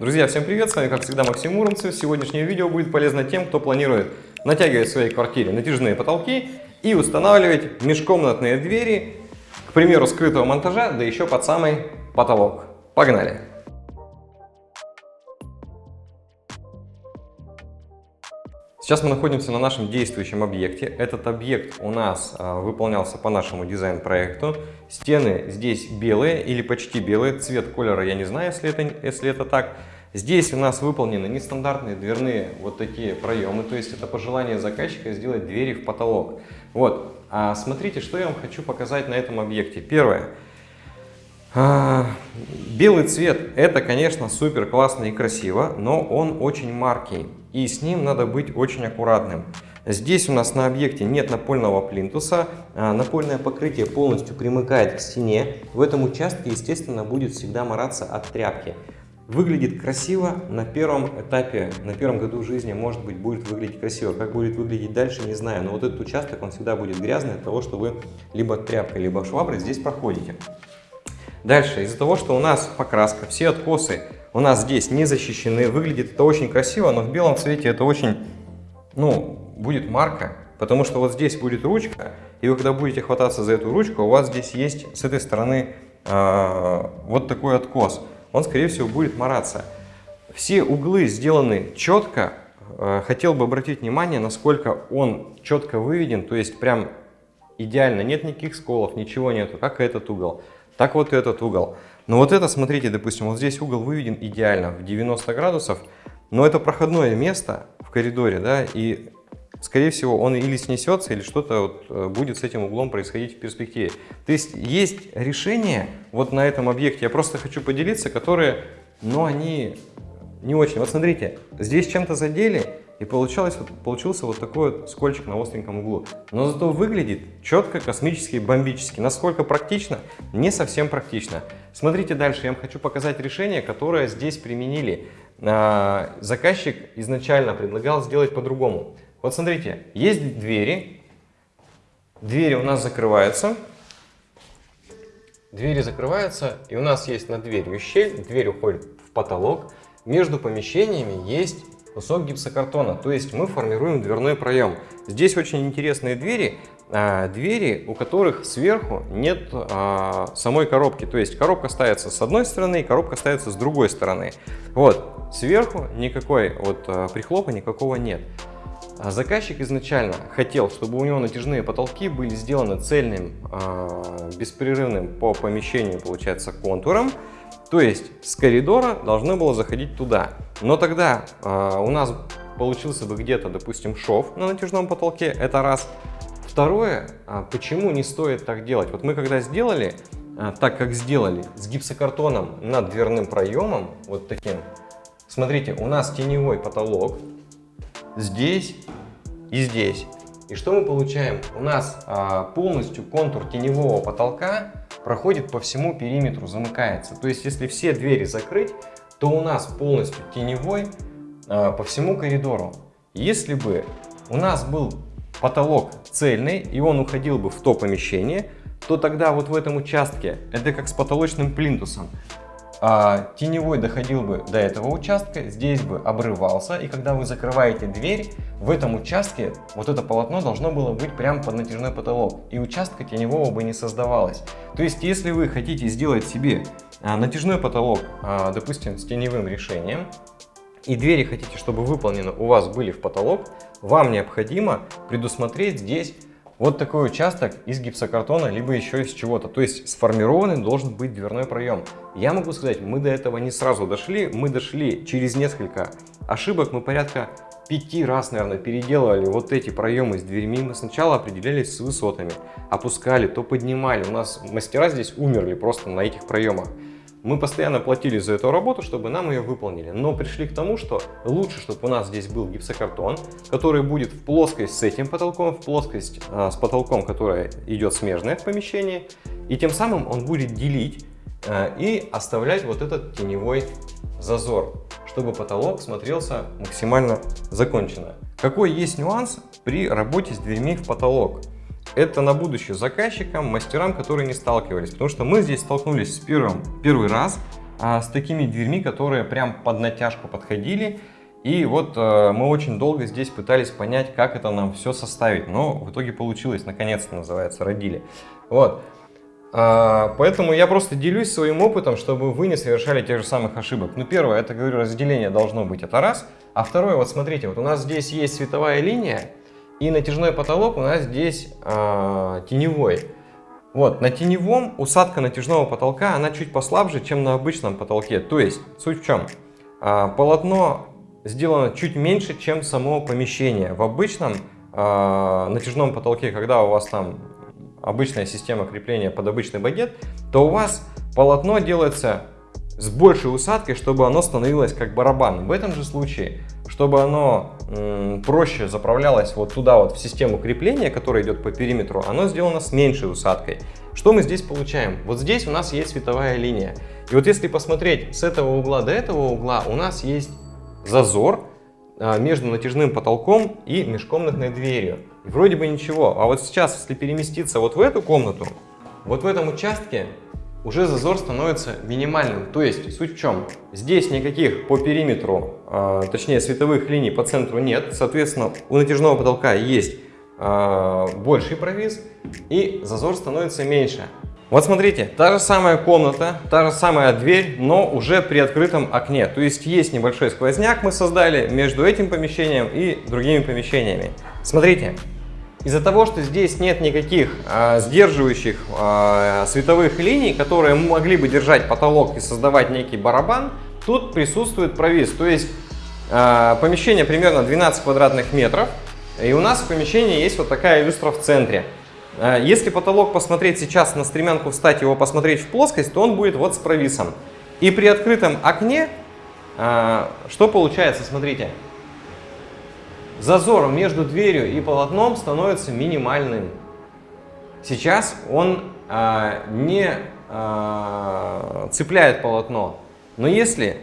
Друзья, всем привет! С вами, как всегда, Максим Муромцев. Сегодняшнее видео будет полезно тем, кто планирует натягивать в своей квартире натяжные потолки и устанавливать межкомнатные двери, к примеру, скрытого монтажа, да еще под самый потолок. Погнали! Сейчас мы находимся на нашем действующем объекте. Этот объект у нас а, выполнялся по нашему дизайн-проекту. Стены здесь белые или почти белые. Цвет колера я не знаю, если это, если это так. Здесь у нас выполнены нестандартные дверные вот такие проемы. То есть это пожелание заказчика сделать двери в потолок. Вот. А смотрите, что я вам хочу показать на этом объекте. Первое. А, белый цвет это, конечно, супер классно и красиво, но он очень маркий и с ним надо быть очень аккуратным. Здесь у нас на объекте нет напольного плинтуса, а напольное покрытие полностью примыкает к стене. В этом участке, естественно, будет всегда мораться от тряпки. Выглядит красиво на первом этапе, на первом году жизни, может быть, будет выглядеть красиво. Как будет выглядеть дальше, не знаю. Но вот этот участок, он всегда будет грязный от того, что вы либо тряпкой, либо шваброй здесь проходите. Дальше, из-за того, что у нас покраска, все откосы у нас здесь не защищены. Выглядит это очень красиво, но в белом цвете это очень, ну, будет марка. Потому что вот здесь будет ручка, и вы когда будете хвататься за эту ручку, у вас здесь есть с этой стороны э, вот такой откос. Он, скорее всего, будет мараться. Все углы сделаны четко. Э, хотел бы обратить внимание, насколько он четко выведен, то есть прям идеально, нет никаких сколов, ничего нету, как этот угол. Так вот этот угол. Но вот это, смотрите, допустим, вот здесь угол выведен идеально в 90 градусов, но это проходное место в коридоре, да, и скорее всего он или снесется, или что-то вот э, будет с этим углом происходить в перспективе. То есть есть решения вот на этом объекте, я просто хочу поделиться, которые, ну, они не очень. Вот смотрите, здесь чем-то задели, и получалось, получился вот такой вот скольчик на остреньком углу. Но зато выглядит четко, космически, бомбически. Насколько практично? Не совсем практично. Смотрите дальше, я вам хочу показать решение, которое здесь применили. А, заказчик изначально предлагал сделать по-другому. Вот смотрите, есть двери, двери у нас закрываются, двери закрываются, и у нас есть над дверью щель, дверь уходит в потолок, между помещениями есть кусок гипсокартона, то есть мы формируем дверной проем. Здесь очень интересные двери, а, двери, у которых сверху нет а, самой коробки, то есть коробка ставится с одной стороны, коробка ставится с другой стороны. Вот, сверху никакой вот а, прихлопа никакого нет. Заказчик изначально хотел, чтобы у него натяжные потолки были сделаны цельным, беспрерывным по помещению, получается, контуром, то есть с коридора должно было заходить туда. Но тогда э, у нас получился бы где-то, допустим, шов на натяжном потолке, это раз. Второе, э, почему не стоит так делать? Вот мы когда сделали, э, так как сделали, с гипсокартоном над дверным проемом, вот таким, смотрите, у нас теневой потолок здесь и здесь. И что мы получаем? У нас э, полностью контур теневого потолка проходит по всему периметру, замыкается. То есть, если все двери закрыть, то у нас полностью теневой э, по всему коридору. Если бы у нас был потолок цельный, и он уходил бы в то помещение, то тогда вот в этом участке, это как с потолочным плинтусом, а, теневой доходил бы до этого участка, здесь бы обрывался, и когда вы закрываете дверь, в этом участке вот это полотно должно было быть прямо под натяжной потолок, и участка теневого бы не создавалось. То есть, если вы хотите сделать себе а, натяжной потолок, а, допустим, с теневым решением, и двери хотите, чтобы выполнены у вас были в потолок, вам необходимо предусмотреть здесь вот такой участок из гипсокартона, либо еще из чего-то. То есть сформированный должен быть дверной проем. Я могу сказать, мы до этого не сразу дошли, мы дошли через несколько ошибок, мы порядка пяти раз, наверное, переделывали вот эти проемы с дверьми. Мы сначала определялись с высотами, опускали, то поднимали. У нас мастера здесь умерли просто на этих проемах. Мы постоянно платили за эту работу, чтобы нам ее выполнили, но пришли к тому, что лучше, чтобы у нас здесь был гипсокартон, который будет в плоскость с этим потолком, в плоскость а, с потолком, которая идет смежная в помещении, и тем самым он будет делить а, и оставлять вот этот теневой зазор, чтобы потолок смотрелся максимально законченно. Какой есть нюанс при работе с дверьми в потолок? Это на будущее заказчикам, мастерам, которые не сталкивались. Потому что мы здесь столкнулись с первым, первый раз, а, с такими дверьми, которые прям под натяжку подходили. И вот э, мы очень долго здесь пытались понять, как это нам все составить. Но в итоге получилось, наконец-то называется, родили. Вот. А, поэтому я просто делюсь своим опытом, чтобы вы не совершали тех же самых ошибок. Ну, первое, это, говорю, разделение должно быть, это раз. А второе, вот смотрите, вот у нас здесь есть световая линия, и натяжной потолок у нас здесь а, теневой. Вот, на теневом усадка натяжного потолка, она чуть послабже, чем на обычном потолке. То есть, суть в чем? А, полотно сделано чуть меньше, чем само помещение. В обычном а, натяжном потолке, когда у вас там обычная система крепления под обычный багет, то у вас полотно делается с большей усадкой, чтобы оно становилось как барабан. В этом же случае, чтобы оно проще заправлялось вот туда вот в систему крепления, которая идет по периметру, оно сделано с меньшей усадкой. Что мы здесь получаем? Вот здесь у нас есть световая линия. И вот если посмотреть с этого угла до этого угла, у нас есть зазор а, между натяжным потолком и межкомнатной дверью. И вроде бы ничего. А вот сейчас, если переместиться вот в эту комнату, вот в этом участке уже зазор становится минимальным. То есть суть в чем? Здесь никаких по периметру, э, точнее световых линий по центру нет. Соответственно, у натяжного потолка есть э, больший провис и зазор становится меньше. Вот смотрите, та же самая комната, та же самая дверь, но уже при открытом окне. То есть есть небольшой сквозняк мы создали между этим помещением и другими помещениями. Смотрите, из-за того, что здесь нет никаких э, сдерживающих э, световых линий, которые могли бы держать потолок и создавать некий барабан, тут присутствует провис. То есть э, помещение примерно 12 квадратных метров, и у нас в помещении есть вот такая люстра в центре. Э, если потолок посмотреть сейчас на стремянку встать, его посмотреть в плоскость, то он будет вот с провисом. И при открытом окне, э, что получается, смотрите, зазор между дверью и полотном становится минимальным. Сейчас он э, не цепляет полотно, но если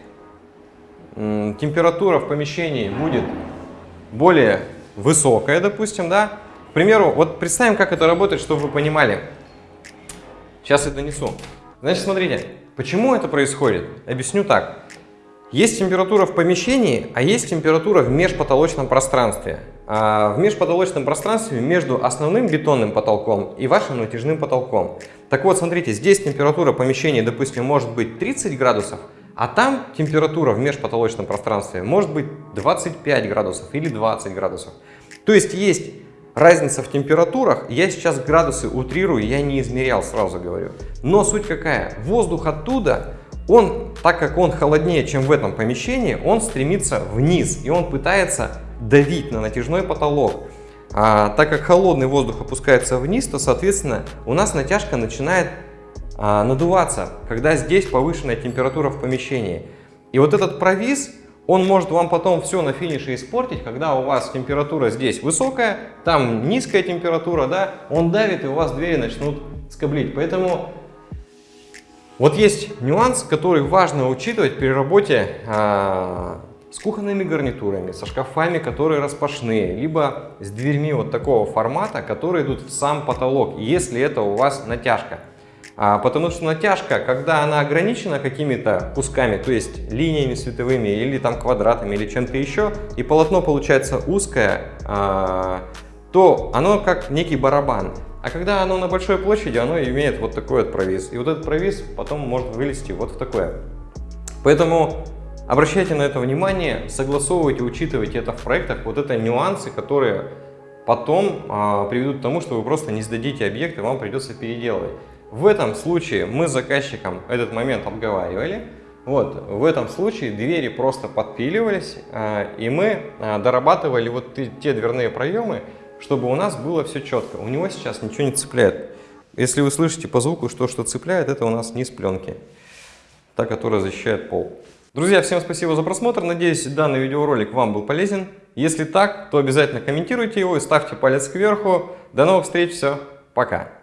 температура в помещении будет более высокая, допустим, да, примеру, вот представим, как это работает, чтобы вы понимали. Сейчас я донесу. Значит, смотрите, почему это происходит? Объясню так. Есть температура в помещении, а есть температура в межпотолочном пространстве. А в межпотолочном пространстве между основным бетонным потолком и вашим натяжным потолком. Так вот, смотрите, здесь температура помещения, допустим, может быть 30 градусов, а там температура в межпотолочном пространстве может быть 25 градусов или 20 градусов. То есть есть Разница в температурах, я сейчас градусы утрирую, я не измерял, сразу говорю. Но суть какая? Воздух оттуда, он, так как он холоднее, чем в этом помещении, он стремится вниз, и он пытается давить на натяжной потолок. А, так как холодный воздух опускается вниз, то, соответственно, у нас натяжка начинает а, надуваться, когда здесь повышенная температура в помещении. И вот этот провис, он может вам потом все на финише испортить, когда у вас температура здесь высокая, там низкая температура, да, он давит и у вас двери начнут скоблить. Поэтому вот есть нюанс, который важно учитывать при работе а, с кухонными гарнитурами, со шкафами, которые распашные, либо с дверьми вот такого формата, которые идут в сам потолок, если это у вас натяжка. А, потому что натяжка, когда она ограничена какими-то кусками, то есть линиями световыми или там квадратами или чем-то еще, и полотно получается узкое, а, то оно как некий барабан. А когда оно на большой площади, оно имеет вот такой вот провис. И вот этот провис потом может вылезти вот в такое. Поэтому обращайте на это внимание, согласовывайте, учитывайте это в проектах. Вот это нюансы, которые потом а, приведут к тому, что вы просто не сдадите объект и вам придется переделывать. В этом случае мы с заказчиком этот момент обговаривали. Вот, в этом случае двери просто подпиливались, а, и мы а, дорабатывали вот те дверные проемы, чтобы у нас было все четко. У него сейчас ничего не цепляет. Если вы слышите по звуку, что что цепляет, это у нас низ пленки, та, которая защищает пол. Друзья, всем спасибо за просмотр. Надеюсь, данный видеоролик вам был полезен. Если так, то обязательно комментируйте его и ставьте палец кверху. До новых встреч, все, пока.